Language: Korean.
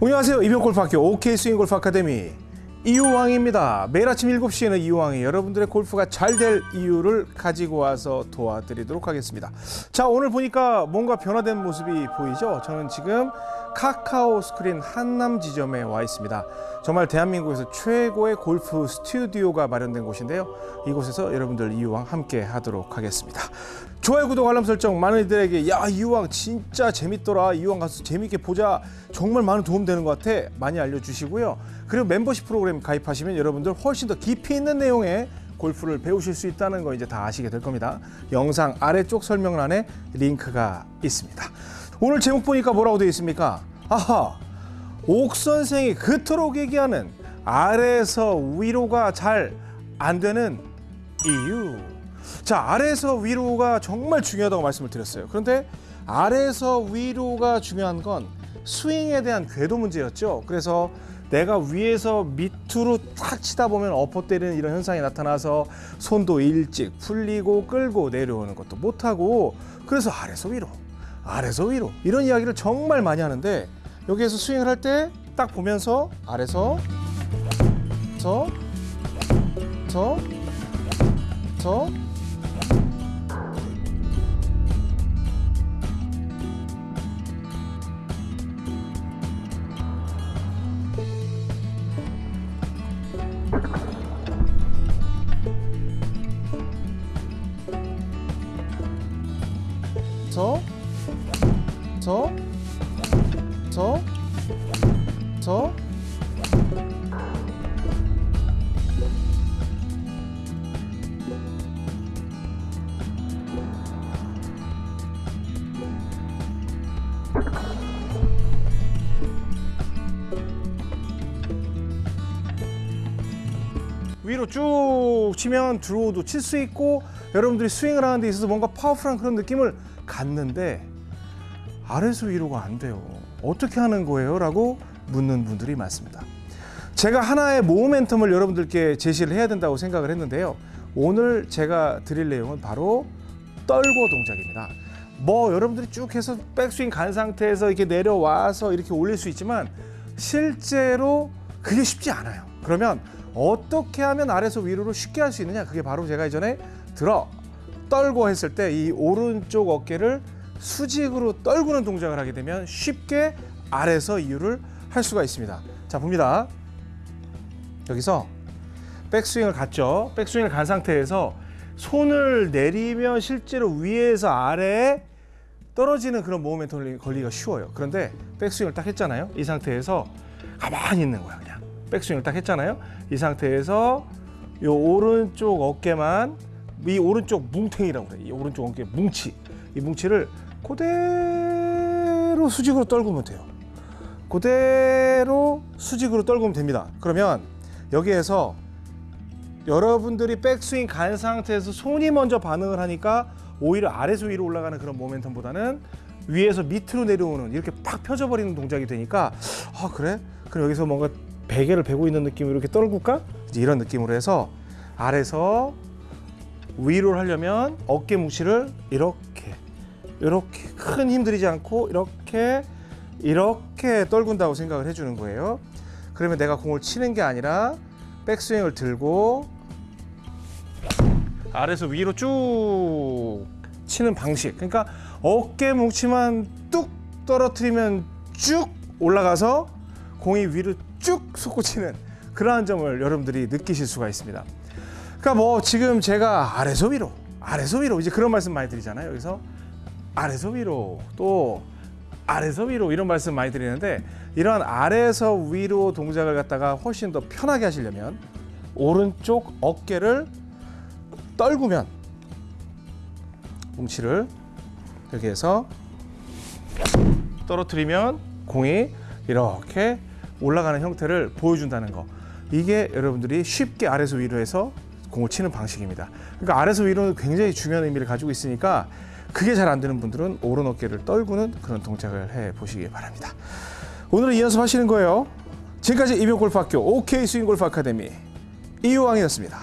안녕하세요. 이병골프학교 OK 스윙골프 아카데미 이유왕입니다. 매일 아침 7시에는 이유왕이 여러분들의 골프가 잘 될 이유를 가지고 와서 도와드리도록 하겠습니다. 자, 오늘 보니까 뭔가 변화된 모습이 보이죠? 저는 지금 카카오 스크린 한남 지점에 와 있습니다. 정말 대한민국에서 최고의 골프 스튜디오가 마련된 곳인데요. 이곳에서 여러분들 이유왕 함께 하도록 하겠습니다. 좋아요, 구독, 알람 설정 많은 이들에게 야 이유왕 진짜 재밌더라 이유왕 가서 재밌게 보자 정말 많은 도움 되는 것 같아 많이 알려주시고요. 그리고 멤버십 프로그램 가입하시면 여러분들 훨씬 더 깊이 있는 내용의 골프를 배우실 수 있다는 거 이제 다 아시게 될 겁니다. 영상 아래쪽 설명란에 링크가 있습니다. 오늘 제목 보니까 뭐라고 되어 있습니까? 아하 옥 선생이 그토록 얘기하는 아래에서 위로가 잘 안 되는 이유. 자, 아래에서 위로가 정말 중요하다고 말씀을 드렸어요. 그런데 아래에서 위로가 중요한 건 스윙에 대한 궤도 문제였죠. 그래서 내가 위에서 밑으로 탁 치다 보면 엎어 때리는 이런 현상이 나타나서 손도 일찍 풀리고 끌고 내려오는 것도 못하고 그래서 아래서 위로, 아래서 위로 이런 이야기를 정말 많이 하는데 여기에서 스윙을 할 때 딱 보면서 아래서 저, 저, 저, 저, 저, 저, 저. 위로 쭉 치면 드로우도 칠 수 있고 여러분들이 스윙을 하는 데 있어서 뭔가 파워풀한 그런 느낌을 갖는데 아래에서 위로가 안 돼요. 어떻게 하는 거예요? 라고 묻는 분들이 많습니다. 제가 하나의 모멘텀을 여러분들께 제시를 해야 된다고 생각을 했는데요. 오늘 제가 드릴 내용은 바로 떨고 동작입니다. 뭐 여러분들이 쭉 해서 백스윙 간 상태에서 이렇게 내려와서 이렇게 올릴 수 있지만 실제로 그게 쉽지 않아요. 그러면 어떻게 하면 아래에서 위로를 쉽게 할 수 있느냐? 그게 바로 제가 이전에 들어 떨고 했을 때 이 오른쪽 어깨를 수직으로 떨구는 동작을 하게 되면 쉽게 아래에서 이유를 할 수가 있습니다. 자 봅니다. 여기서 백스윙을 갔죠. 백스윙을 간 상태에서 손을 내리면 실제로 위에서 아래에 떨어지는 그런 모멘텀이 걸리기가 쉬워요. 그런데 백스윙을 딱 했잖아요. 이 상태에서 가만히 있는 거야 그냥. 백스윙을 딱 했잖아요. 이 상태에서 이 오른쪽 어깨만 이 오른쪽 뭉탱이라고 그래. 이 오른쪽 어깨 뭉치. 이 뭉치를 그대로 수직으로 떨구면 돼요. 그대로 수직으로 떨구면 됩니다. 그러면 여기에서 여러분들이 백스윙 간 상태에서 손이 먼저 반응을 하니까 오히려 아래에서 위로 올라가는 그런 모멘텀보다는 위에서 밑으로 내려오는 이렇게 팍 펴져버리는 동작이 되니까 아 그래? 그럼 여기서 뭔가 베개를 베고 있는 느낌으로 이렇게 떨굴까? 이런 느낌으로 해서 아래서 위로 하려면 어깨 뭉치를 이렇게 이렇게 큰 힘 들이지 않고 이렇게 이렇게 떨군다고 생각을 해주는 거예요. 그러면 내가 공을 치는 게 아니라 백스윙을 들고 아래서 위로 쭉 치는 방식. 그러니까 어깨 뭉치만 뚝 떨어뜨리면 쭉 올라가서 공이 위로 쭉 솟구치는 그러한 점을 여러분들이 느끼실 수가 있습니다. 그러니까 뭐 지금 제가 아래서 위로, 아래서 위로 이제 그런 말씀 많이 드리잖아요. 여기서 아래서 위로 또 아래서 위로 이런 말씀 많이 드리는데 이런 아래에서 위로 동작을 갖다가 훨씬 더 편하게 하시려면 오른쪽 어깨를 떨구면 뭉치를 이렇게 해서 떨어뜨리면 공이 이렇게 올라가는 형태를 보여준다는 거. 이게 여러분들이 쉽게 아래에서 위로 해서 공을 치는 방식입니다. 그러니까 아래에서 위로는 굉장히 중요한 의미를 가지고 있으니까 그게 잘 안 되는 분들은 오른 어깨를 떨구는 그런 동작을 해 보시기 바랍니다. 오늘은 이 연습 하시는 거예요. 지금까지 이병골프학교 OK 스윙골프 아카데미 이유왕이었습니다